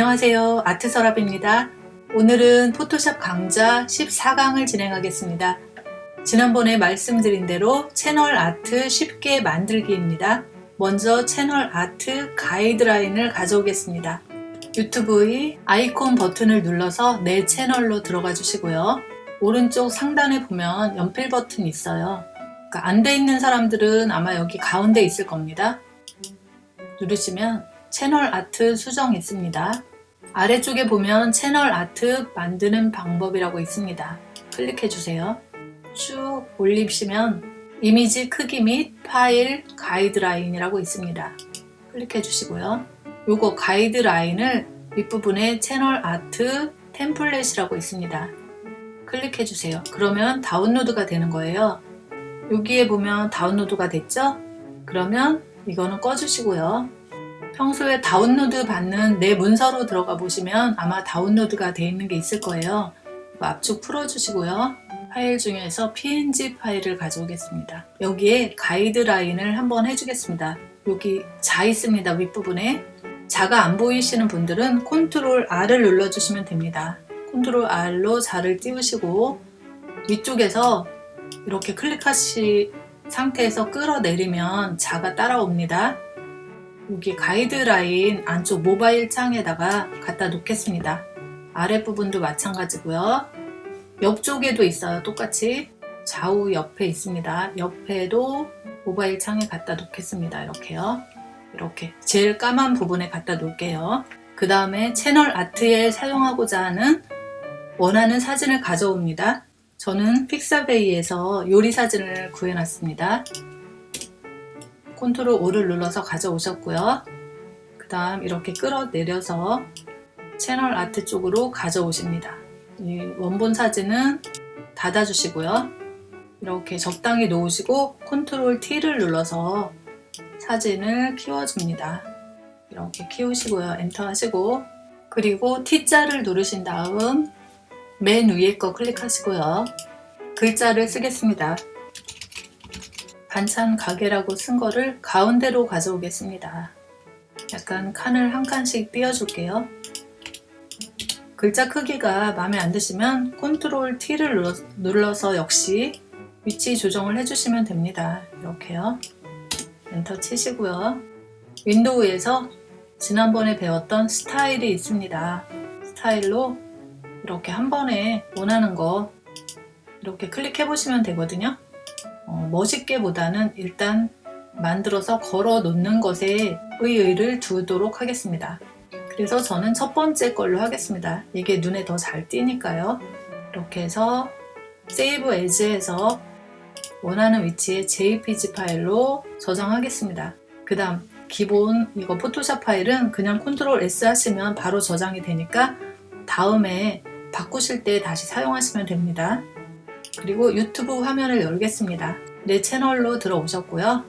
안녕하세요. 아트서랍입니다. 오늘은 포토샵 강좌 14강을 진행하겠습니다. 지난번에 말씀드린 대로 채널 아트 쉽게 만들기입니다. 먼저 채널 아트 가이드라인을 가져오겠습니다. 유튜브의 아이콘 버튼을 눌러서 내 채널로 들어가 주시고요. 오른쪽 상단에 보면 연필 버튼이 있어요. 그러니까 안 돼 있는 사람들은 아마 여기 가운데 있을 겁니다. 누르시면 채널 아트 수정 있습니다. 아래쪽에 보면 채널 아트 만드는 방법이라고 있습니다. 클릭해 주세요. 쭉 올리시면 이미지 크기 및 파일 가이드라인이라고 있습니다. 클릭해 주시고요. 요거 가이드라인을 윗부분에 채널 아트 템플릿이라고 있습니다. 클릭해 주세요. 그러면 다운로드가 되는 거예요. 여기에 보면 다운로드가 됐죠? 그러면 이거는 꺼주시고요. 평소에 다운로드 받는 내 문서로 들어가 보시면 아마 다운로드가 되어 있는 게 있을 거예요. 압축 풀어주시고요. 파일 중에서 png 파일을 가져오겠습니다. 여기에 가이드라인을 한번 해주겠습니다. 여기 자 있습니다. 윗부분에 자가 안 보이시는 분들은 컨트롤 R을 눌러주시면 됩니다. 컨트롤 R로 자를 띄우시고 위쪽에서 이렇게 클릭하시 상태에서 끌어내리면 자가 따라옵니다. 여기 가이드라인 안쪽 모바일 창에다가 갖다 놓겠습니다. 아랫부분도 마찬가지고요. 옆쪽에도 있어요. 똑같이 좌우 옆에 있습니다. 옆에도 모바일 창에 갖다 놓겠습니다. 이렇게요. 이렇게 제일 까만 부분에 갖다 놓을게요. 그 다음에 채널 아트에 사용하고자 하는 원하는 사진을 가져옵니다. 저는 픽사베이에서 요리 사진을 구해놨습니다. 컨트롤 O를 눌러서 가져오셨고요. 그 다음 이렇게 끌어내려서 channel art 쪽으로 가져오십니다. 원본 사진은 닫아주시고요. 이렇게 적당히 놓으시고 컨트롤 T를 눌러서 사진을 키워줍니다. 이렇게 키우시고요. 엔터 하시고 그리고 T자를 누르신 다음 맨 위에 거 클릭하시고요. 글자를 쓰겠습니다. 반찬 가게라고 쓴 거를 가운데로 가져오겠습니다. 약간 칸을 한 칸씩 띄워줄게요. 글자 크기가 마음에 안 드시면 컨트롤 T를 눌러서 역시 위치 조정을 해주시면 됩니다. 이렇게요. 엔터 치시고요. 윈도우에서 지난번에 배웠던 스타일이 있습니다. 스타일로 이렇게 한 번에 원하는 거 이렇게 클릭해 보시면 되거든요. 어, 멋있게 보다는 일단 만들어서 걸어 놓는 것에 의의를 두도록 하겠습니다. 그래서 저는 첫 번째 걸로 하겠습니다. 이게 눈에 더 잘 띄니까요. 이렇게 해서 세이브 에즈에서 원하는 위치에 jpg 파일로 저장하겠습니다. 그 다음 기본 이거 포토샵 파일은 그냥 컨트롤 S 하시면 바로 저장이 되니까 다음에 바꾸실 때 다시 사용하시면 됩니다. 그리고 유튜브 화면을 열겠습니다. 내 채널로 들어오셨고요.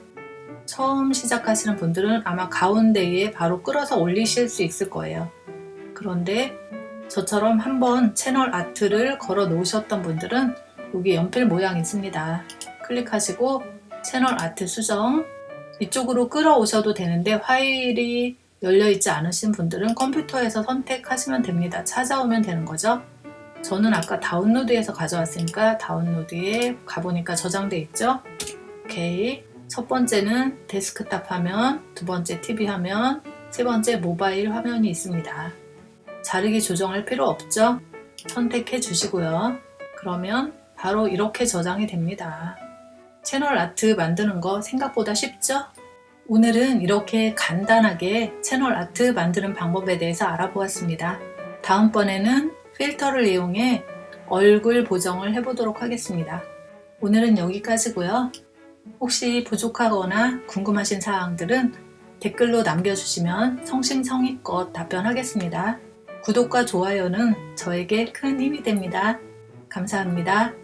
처음 시작하시는 분들은 아마 가운데에 바로 끌어서 올리실 수 있을 거예요. 그런데 저처럼 한번 채널 아트를 걸어 놓으셨던 분들은 여기 연필 모양 있습니다. 클릭하시고 채널 아트 수정 이쪽으로 끌어오셔도 되는데 파일이 열려있지 않으신 분들은 컴퓨터에서 선택하시면 됩니다. 찾아오면 되는 거죠. 저는 아까 다운로드에서 가져왔으니까 다운로드에 가보니까 저장돼 있죠? 오케이. 첫 번째는 데스크탑 화면 두 번째 TV 화면 세 번째 모바일 화면이 있습니다. 자르기 조정할 필요 없죠? 선택해 주시고요. 그러면 바로 이렇게 저장이 됩니다. 채널 아트 만드는 거 생각보다 쉽죠? 오늘은 이렇게 간단하게 채널 아트 만드는 방법에 대해서 알아보았습니다. 다음번에는 필터를 이용해 얼굴 보정을 해보도록 하겠습니다. 오늘은 여기까지고요. 혹시 부족하거나 궁금하신 사항들은 댓글로 남겨주시면 성심성의껏 답변하겠습니다. 구독과 좋아요는 저에게 큰 힘이 됩니다. 감사합니다.